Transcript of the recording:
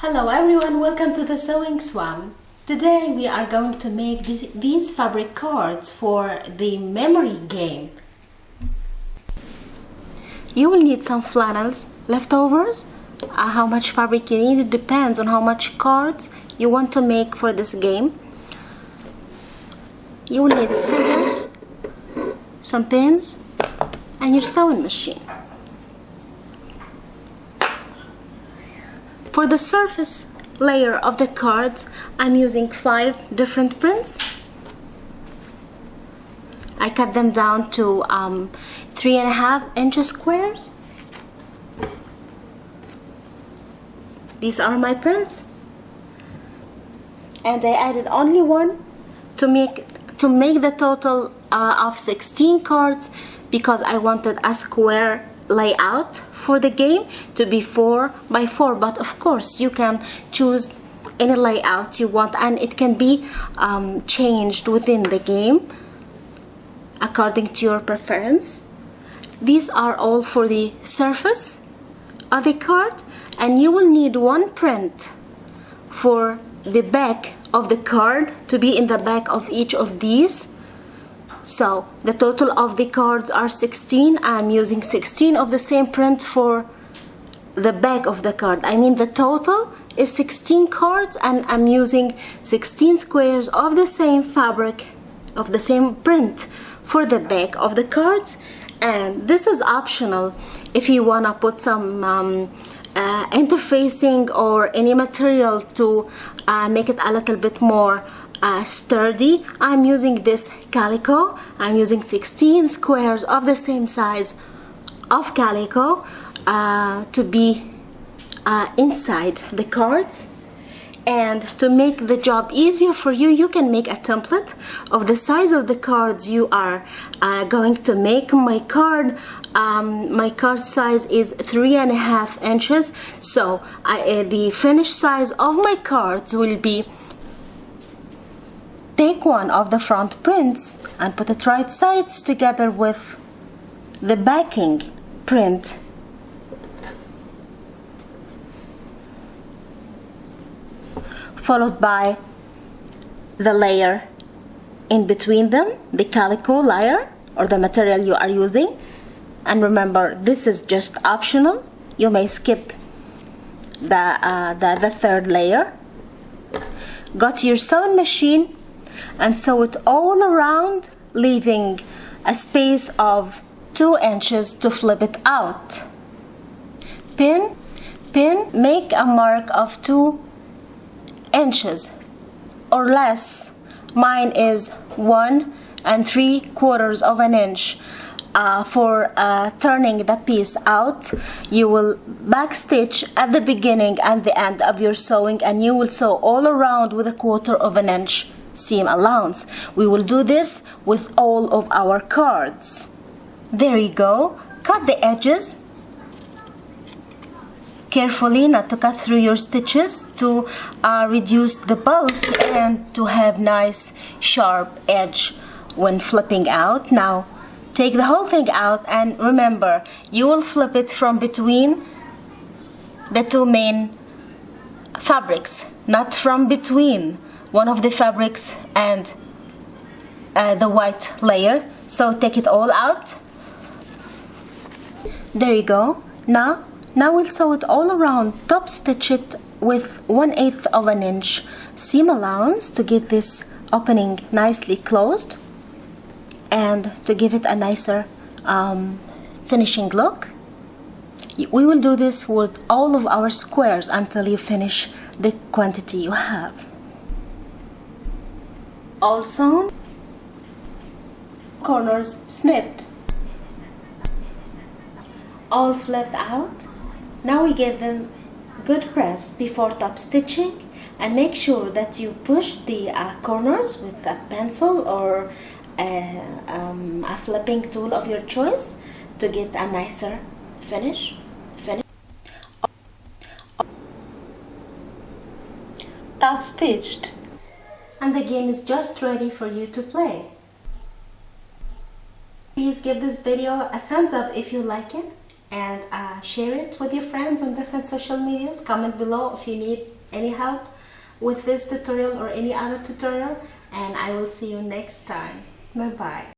Hello everyone, welcome to the Sewing Swam. Today we are going to make this, these fabric cards for the memory game. You will need some flannels, leftovers. Uh, how much fabric you need, it depends on how much cards you want to make for this game. You will need scissors, some pins, and your sewing machine. For the surface layer of the cards, I'm using five different prints. I cut them down to um, three and a half inches squares. These are my prints. And I added only one to make to make the total uh, of 16 cards because I wanted a square layout for the game to be 4 by 4 but of course you can choose any layout you want and it can be um, changed within the game according to your preference. These are all for the surface of the card and you will need one print for the back of the card to be in the back of each of these so the total of the cards are 16 I'm using 16 of the same print for the back of the card. I mean the total is 16 cards and I'm using 16 squares of the same fabric of the same print for the back of the cards. And this is optional. If you wanna put some um, uh, interfacing or any material to uh, make it a little bit more uh, sturdy. I'm using this calico. I'm using 16 squares of the same size of calico uh, to be uh, inside the cards and to make the job easier for you you can make a template of the size of the cards you are uh, going to make. My card um, my card size is three and a half inches. So I, uh, the finished size of my cards will be Take one of the front prints and put it right sides together with the backing print. Followed by the layer in between them, the calico layer or the material you are using. And remember, this is just optional. You may skip the, uh, the, the third layer. Got your sewing machine and sew it all around leaving a space of 2 inches to flip it out. Pin, pin, make a mark of 2 inches or less. Mine is 1 and 3 quarters of an inch. Uh, for uh, turning the piece out you will backstitch at the beginning and the end of your sewing and you will sew all around with a quarter of an inch seam allowance. We will do this with all of our cards. There you go. Cut the edges carefully not to cut through your stitches to uh, reduce the bulk and to have nice sharp edge when flipping out. Now take the whole thing out and remember you will flip it from between the two main fabrics not from between one of the fabrics and uh, the white layer. So take it all out. There you go. Now now we'll sew it all around. Top stitch it with 1 8th of an inch seam allowance to give this opening nicely closed and to give it a nicer um, finishing look. We will do this with all of our squares until you finish the quantity you have sewn, corners snipped, all flipped out. Now we give them good press before top stitching and make sure that you push the uh, corners with a pencil or a, um, a flipping tool of your choice to get a nicer finish. finish. Top stitched and the game is just ready for you to play. Please give this video a thumbs up if you like it and uh, share it with your friends on different social medias. Comment below if you need any help with this tutorial or any other tutorial and I will see you next time. Bye bye